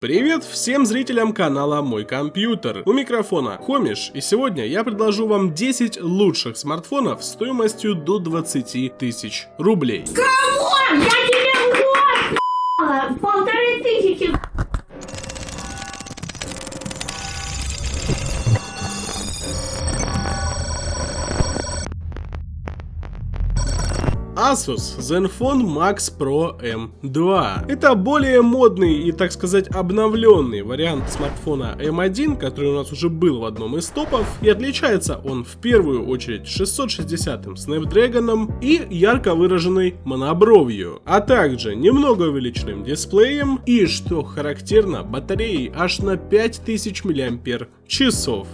Привет всем зрителям канала Мой Компьютер. У микрофона Хомиш, и сегодня я предложу вам 10 лучших смартфонов стоимостью до 20 тысяч рублей. Кого? Я тебе год полторы тысячи Asus Zenfone Max Pro M2. Это более модный и, так сказать, обновленный вариант смартфона M1, который у нас уже был в одном из топов, и отличается он в первую очередь 660-м Snapdragon и ярко выраженной монобровью, а также немного увеличенным дисплеем и, что характерно, батареей аж на 5000 мАч.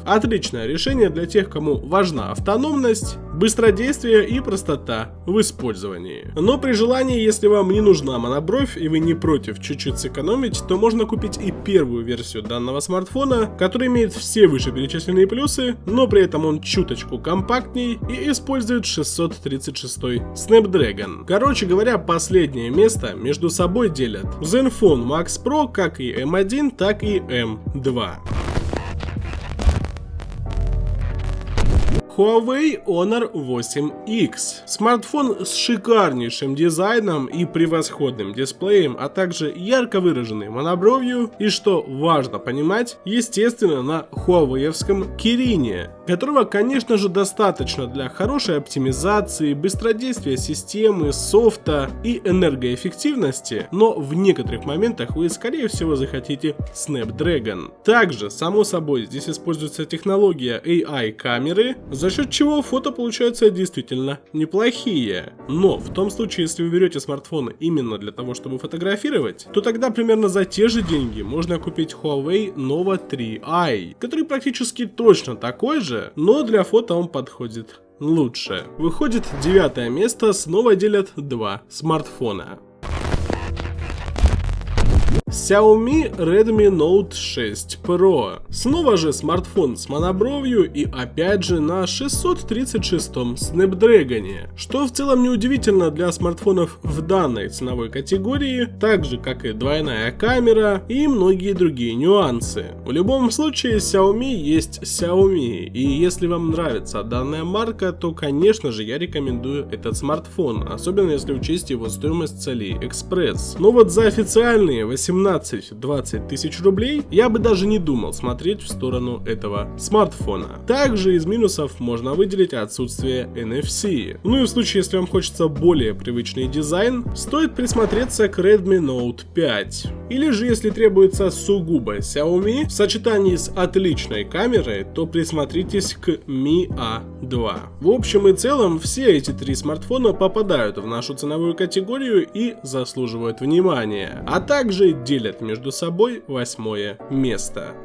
Отличное решение для тех, кому важна автономность, быстродействие и простота в использовании. Но при желании, если вам не нужна монобровь и вы не против чуть-чуть сэкономить, то можно купить и первую версию данного смартфона, который имеет все вышеперечисленные плюсы, но при этом он чуточку компактней и использует 636 Snapdragon. Короче говоря, последнее место между собой делят Zenfone Max Pro как и M1, так и M2. Huawei Honor 8X. Смартфон с шикарнейшим дизайном и превосходным дисплеем, а также ярко выраженной монобровью и, что важно понимать, естественно на хуавеевском Кирине, которого, конечно же, достаточно для хорошей оптимизации, быстродействия системы, софта и энергоэффективности, но в некоторых моментах вы, скорее всего, захотите Snapdragon. Также, само собой, здесь используется технология AI камеры, за счет чего фото получаются действительно неплохие. Но в том случае, если вы берете смартфон именно для того, чтобы фотографировать, то тогда примерно за те же деньги можно купить Huawei Nova 3i, который практически точно такой же, но для фото он подходит лучше. Выходит девятое место, снова делят два смартфона. Xiaomi Redmi Note 6 Pro. Снова же смартфон с монобровью и опять же на 636 Snapdragon, что в целом неудивительно для смартфонов в данной ценовой категории, так же как и двойная камера и многие другие нюансы. В любом случае Xiaomi есть Xiaomi, и если вам нравится данная марка, то конечно же я рекомендую этот смартфон, особенно если учесть его стоимость с AliExpress. Но вот за официальные 18 17-20 тысяч рублей, я бы даже не думал смотреть в сторону этого смартфона. Также из минусов можно выделить отсутствие NFC. Ну и в случае, если вам хочется более привычный дизайн, стоит присмотреться к Redmi Note 5. Или же, если требуется сугубо Xiaomi в сочетании с отличной камерой, то присмотритесь к Mi A2. В общем и целом, все эти три смартфона попадают в нашу ценовую категорию и заслуживают внимания. А также делят между собой восьмое место.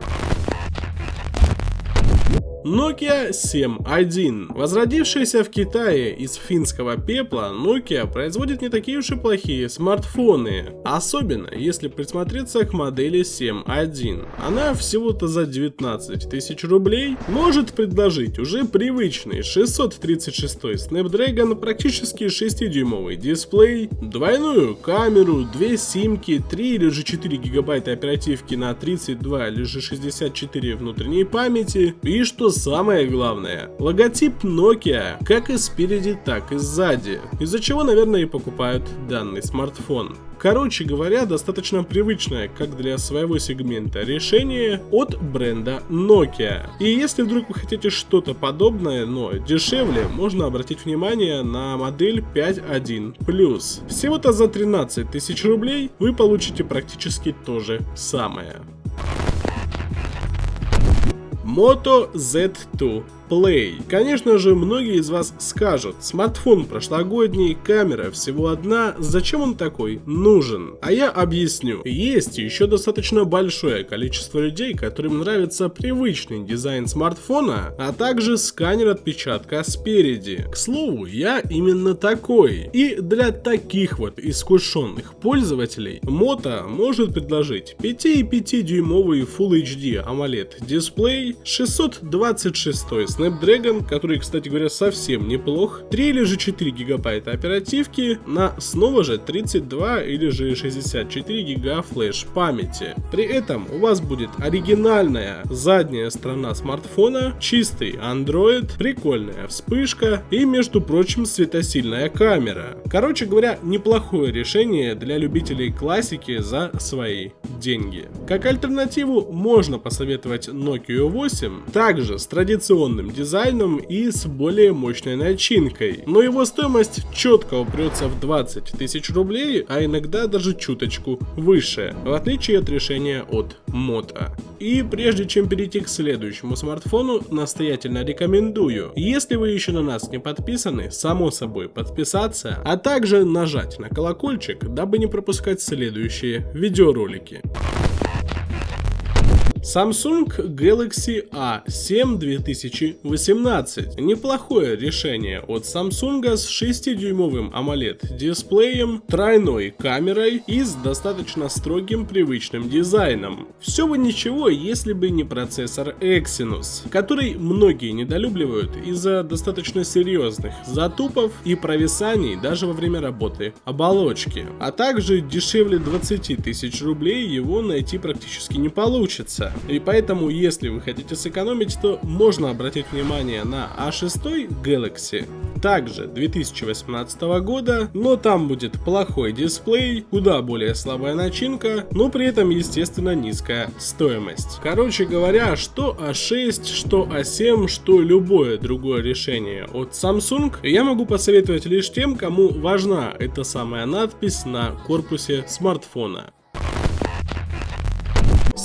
Nokia 7.1. Возродившаяся в Китае из финского пепла, Nokia производит не такие уж и плохие смартфоны. Особенно, если присмотреться к модели 7.1. Она всего-то за 19 тысяч рублей может предложить уже привычный 636 Snapdragon, практически 6-дюймовый дисплей, двойную камеру, две симки, 3 или же 4 гигабайта оперативки на 32 или же 64 внутренней памяти и что самое главное, логотип Nokia как и спереди, так и сзади, из-за чего, наверное, и покупают данный смартфон. Короче говоря, достаточно привычное, как для своего сегмента, решение от бренда Nokia. И если вдруг вы хотите что-то подобное, но дешевле, можно обратить внимание на модель 5.1 Всего-то за 13 тысяч рублей вы получите практически то же самое. Yamamoto Z2. Play. Конечно же, многие из вас скажут, смартфон прошлогодний, камера всего одна, зачем он такой нужен? А я объясню. Есть еще достаточно большое количество людей, которым нравится привычный дизайн смартфона, а также сканер отпечатка спереди. К слову, я именно такой. И для таких вот искушенных пользователей Moto может предложить 5,5 дюймовый Full HD AMOLED дисплей, 626 Snapdragon, который, кстати говоря, совсем неплох, 3 или же 4 гигабайта оперативки на снова же 32 или же 64 гига флеш памяти. При этом у вас будет оригинальная задняя сторона смартфона, чистый Android, прикольная вспышка и, между прочим, светосильная камера. Короче говоря, неплохое решение для любителей классики за свои деньги. Как альтернативу можно посоветовать Nokia 8, также с традиционным дизайном и с более мощной начинкой, но его стоимость четко упрется в 20 тысяч рублей, а иногда даже чуточку выше, в отличие от решения от Moto. И прежде чем перейти к следующему смартфону, настоятельно рекомендую, если вы еще на нас не подписаны, само собой подписаться, а также нажать на колокольчик, дабы не пропускать следующие видеоролики. Samsung Galaxy A7 2018. Неплохое решение от Samsung с 6-дюймовым AMOLED дисплеем, тройной камерой и с достаточно строгим привычным дизайном. Все бы ничего, если бы не процессор Exynos, который многие недолюбливают из-за достаточно серьезных затупов и провисаний даже во время работы оболочки. А также дешевле 20 тысяч рублей его найти практически не получится. И поэтому, если вы хотите сэкономить, то можно обратить внимание на A6 а Galaxy, также 2018 года, но там будет плохой дисплей, куда более слабая начинка, но при этом естественно низкая стоимость. Короче говоря, что A6, а что A7, а что любое другое решение от Samsung, я могу посоветовать лишь тем, кому важна эта самая надпись на корпусе смартфона.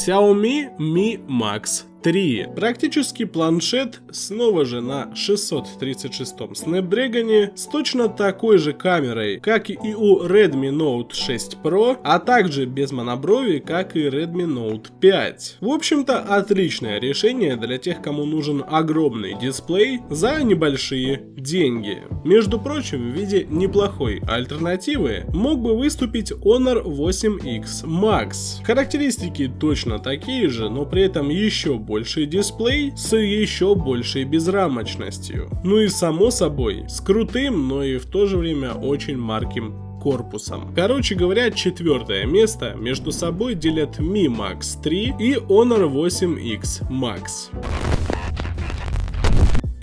Xiaomi Mi Max 3. Практически планшет снова же на 636 Snapdragon с точно такой же камерой, как и у Redmi Note 6 Pro, а также без моноброви, как и Redmi Note 5. В общем-то, отличное решение для тех, кому нужен огромный дисплей за небольшие деньги. Между прочим, в виде неплохой альтернативы мог бы выступить Honor 8X Max. Характеристики точно такие же, но при этом еще больше больший дисплей с еще большей безрамочностью. Ну и само собой, с крутым, но и в то же время очень марким корпусом. Короче говоря, четвертое место между собой делят Mi Max 3 и Honor 8X Max.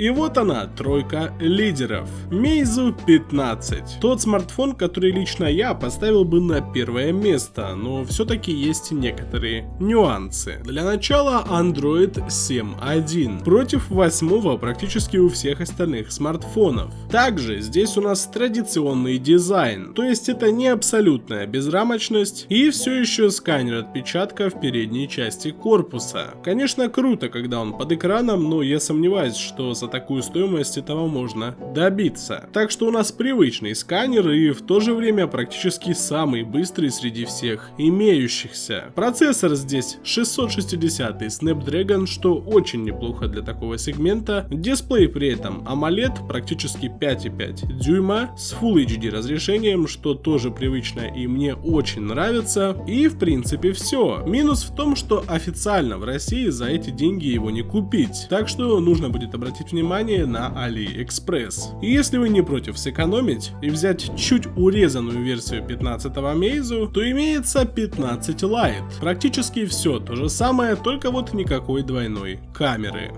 И вот она, тройка лидеров. Meizu 15. Тот смартфон, который лично я поставил бы на первое место, но все-таки есть некоторые нюансы. Для начала Android 7.1 против 8 практически у всех остальных смартфонов. Также здесь у нас традиционный дизайн, то есть это не абсолютная безрамочность и все еще сканер отпечатка в передней части корпуса. Конечно круто, когда он под экраном, но я сомневаюсь, что за такую стоимость этого можно добиться. Так что у нас привычный сканер и в то же время практически самый быстрый среди всех имеющихся. Процессор здесь 660 Snapdragon, что очень неплохо для такого сегмента. Дисплей при этом AMOLED практически 5,5 дюйма с Full HD разрешением, что тоже привычно и мне очень нравится. И в принципе все. Минус в том, что официально в России за эти деньги его не купить. Так что нужно будет обратить внимание внимание на AliExpress. И если вы не против сэкономить и взять чуть урезанную версию 15 Meizu, то имеется 15 Lite. Практически все то же самое, только вот никакой двойной камеры.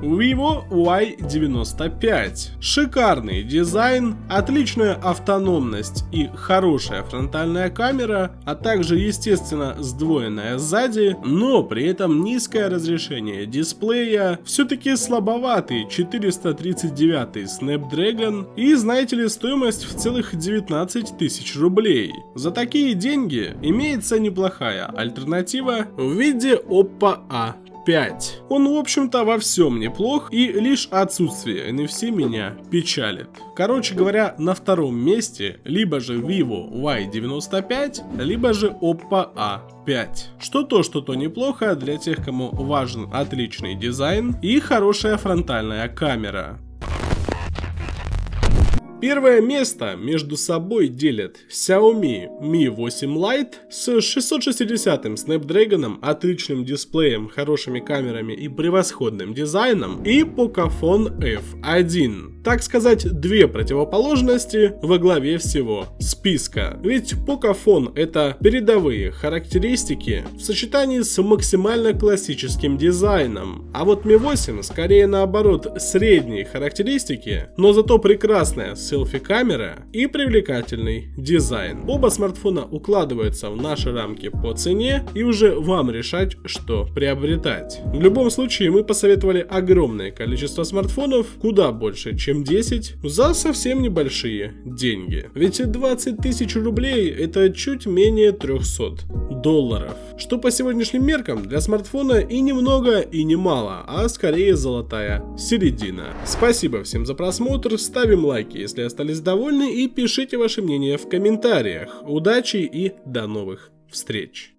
Vivo Y95. Шикарный дизайн, отличная автономность и хорошая фронтальная камера, а также естественно сдвоенная сзади, но при этом низкое разрешение дисплея, все-таки слабоватый 439 Snapdragon и знаете ли стоимость в целых 19 тысяч рублей. За такие деньги имеется неплохая альтернатива в виде Oppo A 5. Он, в общем-то, во всем неплох, и лишь отсутствие NFC меня печалит. Короче говоря, на втором месте либо же Vivo Y95, либо же Oppo A5. Что то, что то неплохо для тех, кому важен отличный дизайн и хорошая фронтальная камера. Первое место между собой делят Xiaomi Mi 8 Lite с 660 Snapdragon, отличным дисплеем, хорошими камерами и превосходным дизайном и Pocophone F1. Так сказать, две противоположности во главе всего списка. Ведь Pocophone это передовые характеристики в сочетании с максимально классическим дизайном. А вот Mi 8 скорее наоборот средние характеристики, но зато прекрасная селфи-камера и привлекательный дизайн. Оба смартфона укладываются в наши рамки по цене и уже вам решать, что приобретать. В любом случае мы посоветовали огромное количество смартфонов, куда больше, чем 10, за совсем небольшие деньги. Ведь 20 тысяч рублей это чуть менее 300 долларов. Что по сегодняшним меркам для смартфона и немного, и немало, а скорее золотая середина. Спасибо всем за просмотр, ставим лайки, если остались довольны и пишите ваше мнение в комментариях. Удачи и до новых встреч!